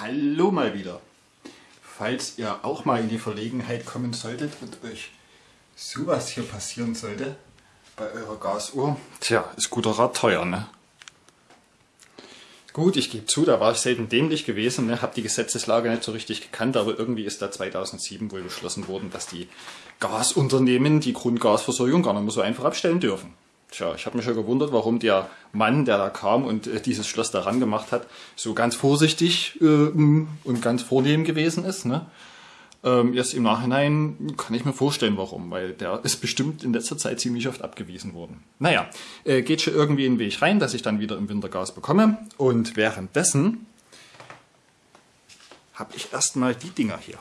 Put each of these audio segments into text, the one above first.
Hallo mal wieder. Falls ihr auch mal in die Verlegenheit kommen solltet und euch sowas hier passieren sollte bei eurer Gasuhr, tja, ist guter Rat teuer, ne? Gut, ich gebe zu, da war ich selten dämlich gewesen, ne? habe die Gesetzeslage nicht so richtig gekannt, aber irgendwie ist da 2007 wohl beschlossen worden, dass die Gasunternehmen die Grundgasversorgung gar nicht mehr so einfach abstellen dürfen. Tja, ich habe mich ja gewundert, warum der Mann, der da kam und äh, dieses Schloss daran gemacht hat, so ganz vorsichtig äh, und ganz vornehm gewesen ist. Ne? Ähm, jetzt im Nachhinein kann ich mir vorstellen, warum, weil der ist bestimmt in letzter Zeit ziemlich oft abgewiesen worden. Naja, äh, geht schon irgendwie in den Weg rein, dass ich dann wieder im Winter Gas bekomme. Und währenddessen habe ich erstmal die Dinger hier.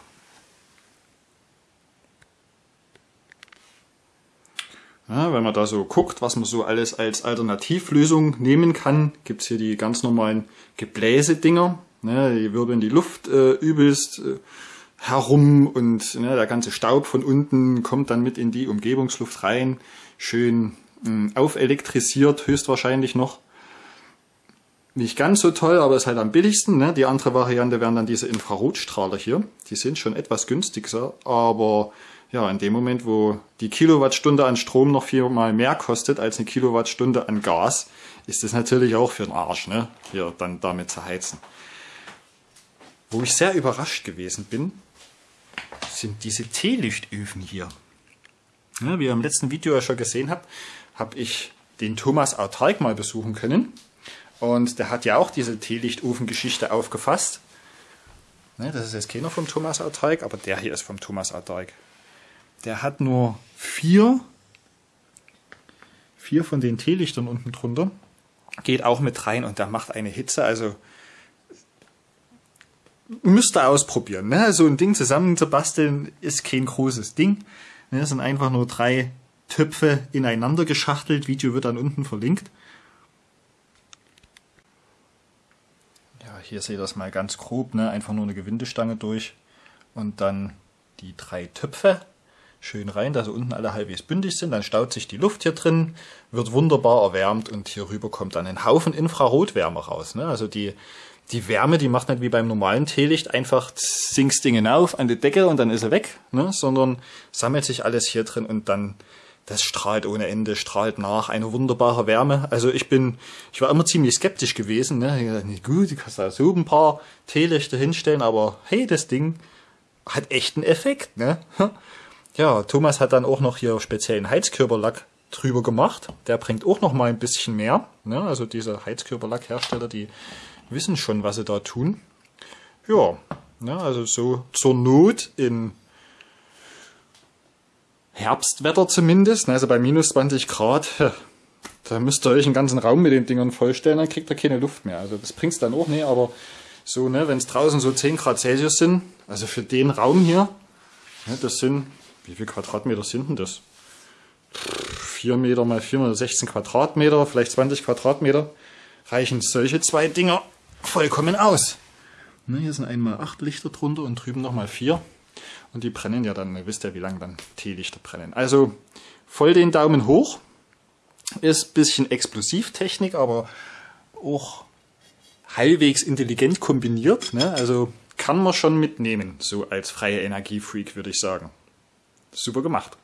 Ja, wenn man da so guckt, was man so alles als Alternativlösung nehmen kann, gibt es hier die ganz normalen Gebläsedinger. Ne, die wirbeln die Luft äh, übelst äh, herum und ne, der ganze Staub von unten kommt dann mit in die Umgebungsluft rein. Schön mh, aufelektrisiert, höchstwahrscheinlich noch. Nicht ganz so toll, aber ist halt am billigsten. Ne? Die andere Variante wären dann diese Infrarotstrahler hier. Die sind schon etwas günstiger, aber ja, in dem Moment, wo die Kilowattstunde an Strom noch viermal mehr kostet als eine Kilowattstunde an Gas, ist das natürlich auch für den Arsch, ne? hier dann damit zu heizen. Wo ich sehr überrascht gewesen bin, sind diese Teelichtöfen hier. Ja, wie ihr im letzten Video ja schon gesehen habt, habe ich den Thomas Autark mal besuchen können. Und der hat ja auch diese Teelichtofen-Geschichte aufgefasst. Ne, das ist jetzt keiner vom Thomas Autark, aber der hier ist vom Thomas Autark. Der hat nur vier, vier von den Teelichtern unten drunter. Geht auch mit rein und der macht eine Hitze. Also müsst ihr ausprobieren. Ne? So ein Ding zusammen zu basteln ist kein großes Ding. Ne? Das sind einfach nur drei Töpfe ineinander geschachtelt. Video wird dann unten verlinkt. Ja, hier seht ihr das mal ganz grob. Ne? Einfach nur eine Gewindestange durch und dann die drei Töpfe schön rein, dass sie unten alle halbwegs bündig sind. Dann staut sich die Luft hier drin, wird wunderbar erwärmt und hier rüber kommt dann ein Haufen Infrarotwärme raus. Ne? Also die, die Wärme, die macht nicht wie beim normalen Teelicht einfach sinkst Ding hinauf an die Decke und dann ist er weg, ne? sondern sammelt sich alles hier drin und dann das strahlt ohne Ende, strahlt nach, eine wunderbare Wärme. Also ich bin, ich war immer ziemlich skeptisch gewesen. Ne? Gut, du kannst da so ein paar Teelichter hinstellen, aber hey, das Ding hat echt einen Effekt. Ne? Ja, Thomas hat dann auch noch hier speziellen Heizkörperlack drüber gemacht. Der bringt auch noch mal ein bisschen mehr. Ne? Also diese Heizkörperlackhersteller, die wissen schon, was sie da tun. Ja, ne? also so zur Not in Herbstwetter zumindest, ne? also bei minus 20 Grad, da müsst ihr euch einen ganzen Raum mit den Dingern vollstellen, dann kriegt ihr keine Luft mehr. Also das bringt's dann auch nicht, aber so, ne, wenn es draußen so 10 Grad Celsius sind, also für den Raum hier, ne, das sind wie viel Quadratmeter sind denn das? 4 Meter mal 4 Meter, 16 Quadratmeter, vielleicht 20 Quadratmeter, reichen solche zwei Dinger vollkommen aus. Ne, hier sind einmal 8 Lichter drunter und drüben nochmal 4. Und die brennen ja dann, ihr wisst ja, wie lange dann Teelichter brennen. Also voll den Daumen hoch. Ist ein bisschen Explosivtechnik, aber auch halbwegs intelligent kombiniert. Ne? Also kann man schon mitnehmen, so als freie Energiefreak, würde ich sagen. Super gemacht.